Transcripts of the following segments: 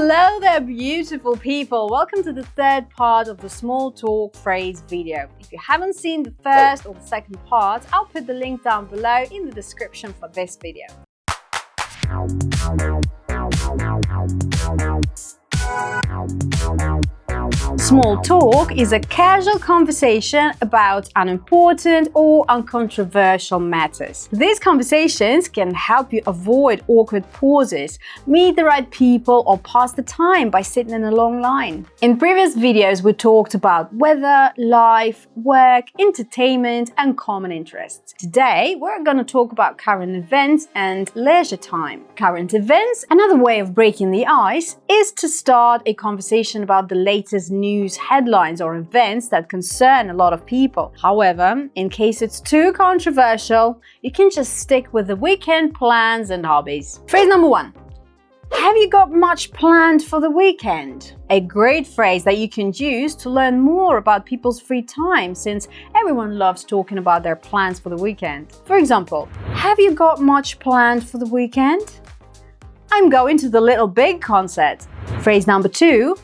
Hello there, beautiful people. Welcome to the third part of the small talk phrase video. If you haven't seen the first or the second part, I'll put the link down below in the description for this video. Small talk is a casual conversation about unimportant or uncontroversial matters. These conversations can help you avoid awkward pauses, meet the right people or pass the time by sitting in a long line. In previous videos we talked about weather, life, work, entertainment and common interests. Today we're going to talk about current events and leisure time. Current events, another way of breaking the ice, is to start a conversation about the latest news news headlines or events that concern a lot of people. However, in case it's too controversial, you can just stick with the weekend plans and hobbies. Phrase number one. Have you got much planned for the weekend? A great phrase that you can use to learn more about people's free time since everyone loves talking about their plans for the weekend. For example, have you got much planned for the weekend? I'm going to the Little Big concert. Phrase number two,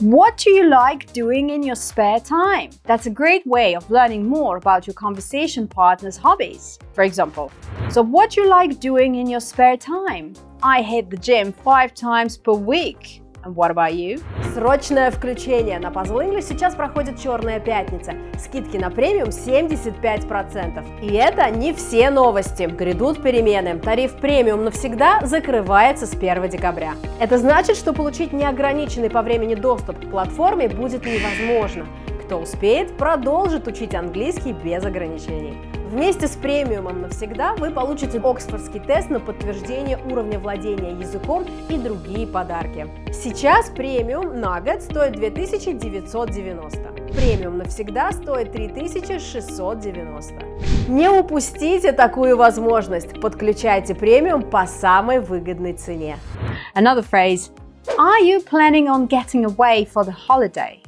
what do you like doing in your spare time? That's a great way of learning more about your conversation partner's hobbies. For example, so what do you like doing in your spare time? I hit the gym five times per week. What about you? Срочное включение! На Puzzle English сейчас проходит Черная пятница. Скидки на премиум 75%. И это не все новости. Грядут перемены. Тариф премиум навсегда закрывается с 1 декабря. Это значит, что получить неограниченный по времени доступ к платформе будет невозможно. Кто успеет, продолжит учить английский без ограничений. Вместе с премиумом навсегда вы получите Оксфордский тест на подтверждение уровня владения языком и другие подарки. Сейчас премиум на год стоит 2990. Премиум навсегда стоит 3690. Не упустите такую возможность. Подключайте премиум по самой выгодной цене. Another phrase. Are you planning on getting away for the holiday?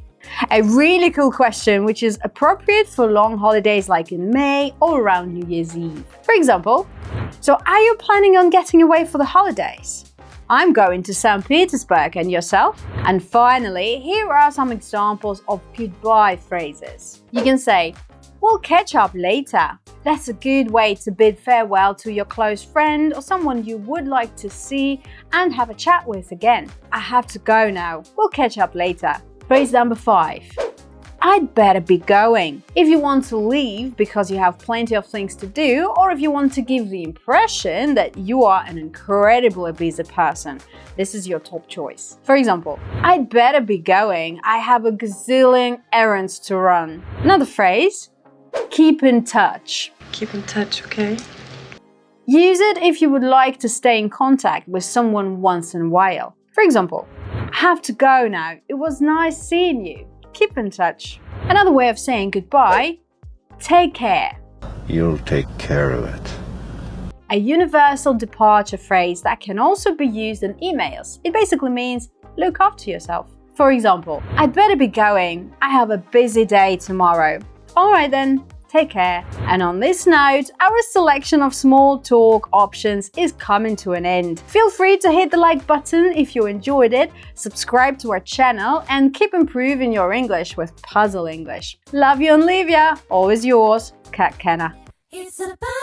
A really cool question which is appropriate for long holidays like in May or around New Year's Eve. For example, so are you planning on getting away for the holidays? I'm going to St. Petersburg and yourself? And finally, here are some examples of goodbye phrases. You can say, we'll catch up later. That's a good way to bid farewell to your close friend or someone you would like to see and have a chat with again. I have to go now. We'll catch up later. Phrase number five. I'd better be going. If you want to leave because you have plenty of things to do, or if you want to give the impression that you are an incredibly busy person, this is your top choice. For example, I'd better be going. I have a gazillion errands to run. Another phrase, keep in touch. Keep in touch, okay? Use it if you would like to stay in contact with someone once in a while. For example, I have to go now. It was nice seeing you. Keep in touch. Another way of saying goodbye, take care. You'll take care of it. A universal departure phrase that can also be used in emails. It basically means look after yourself. For example, I'd better be going. I have a busy day tomorrow. Alright then, Take care. And on this note, our selection of small talk options is coming to an end. Feel free to hit the like button if you enjoyed it, subscribe to our channel, and keep improving your English with Puzzle English. Love you and leave ya. Always yours, Kat Kenner. It's a party.